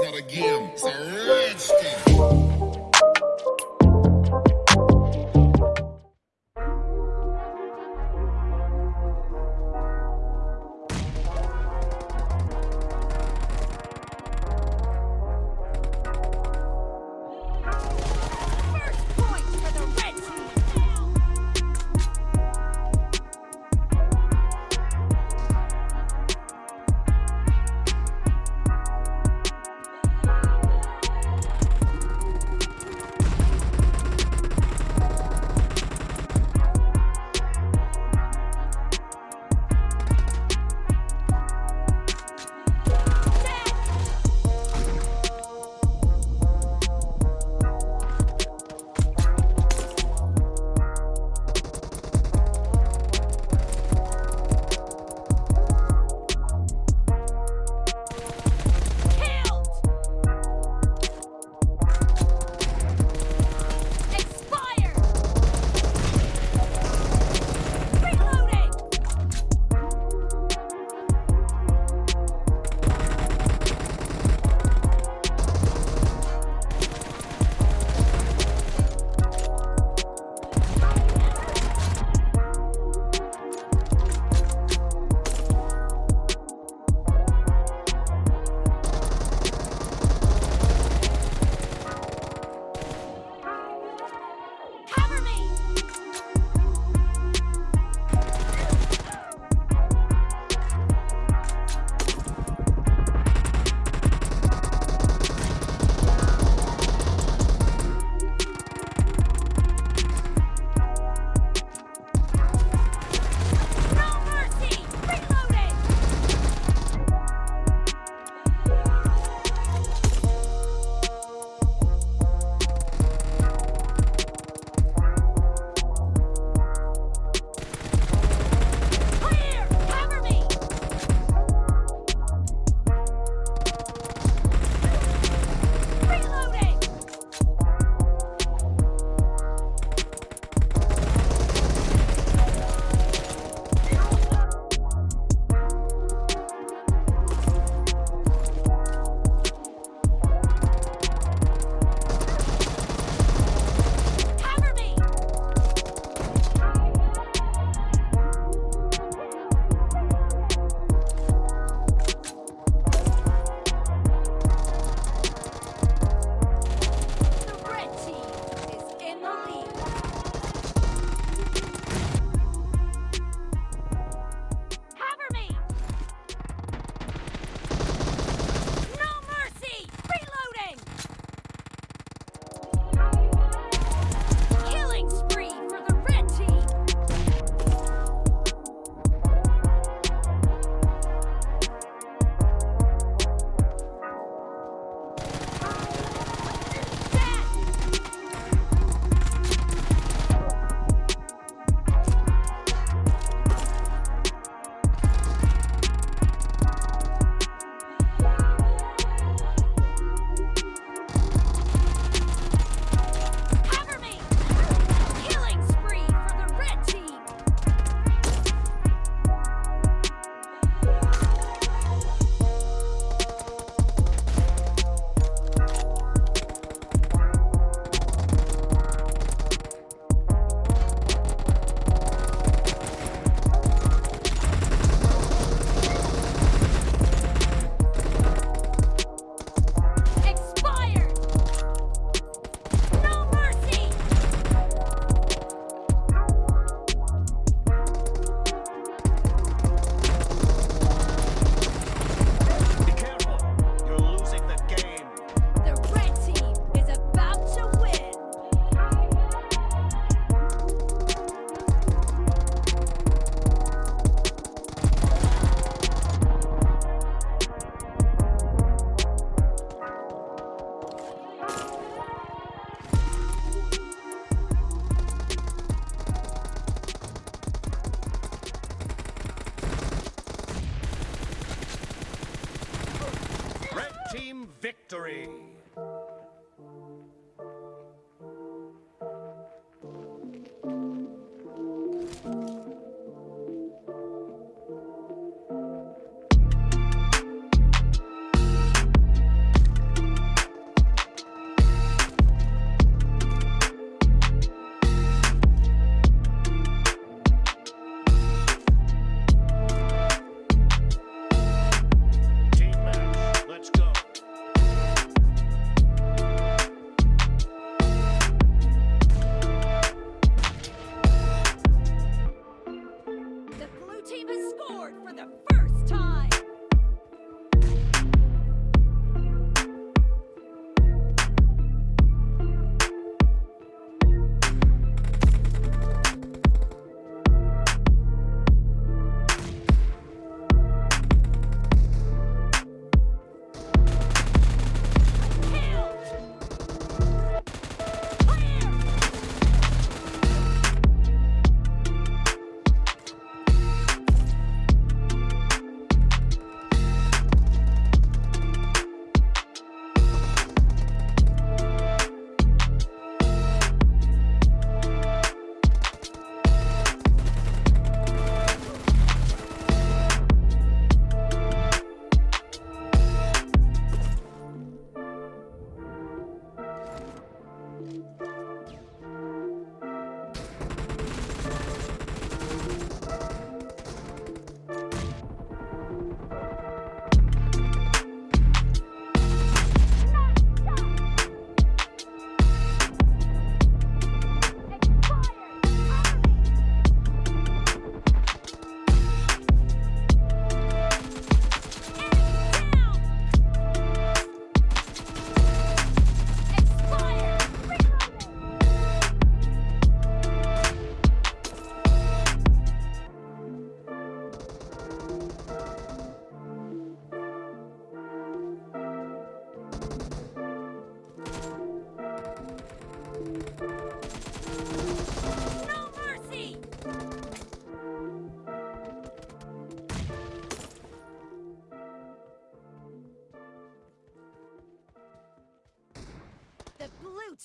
It's not a game, it's a rich thing. Team victory.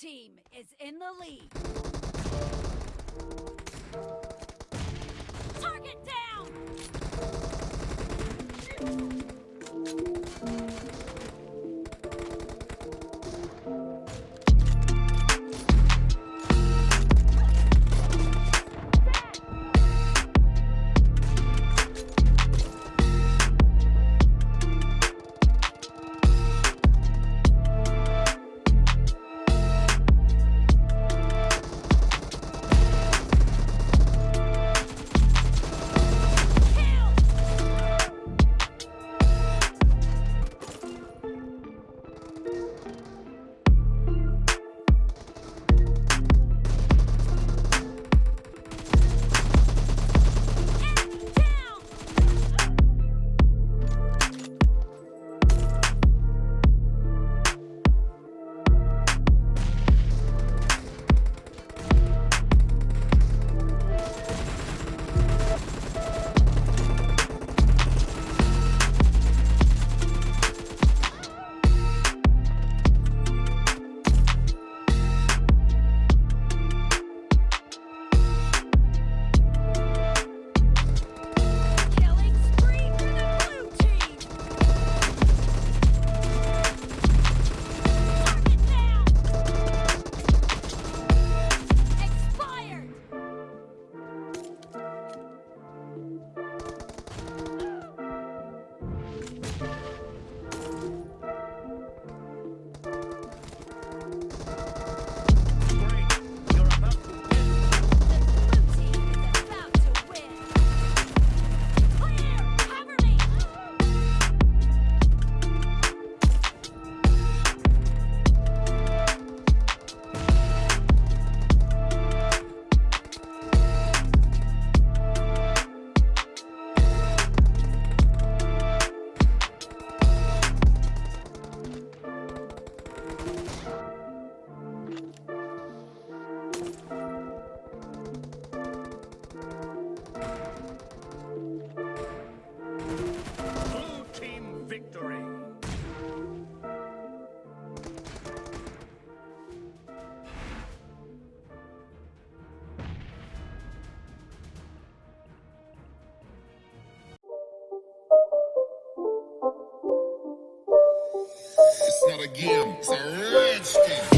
team is in the lead. Target down! again. It's a redskin.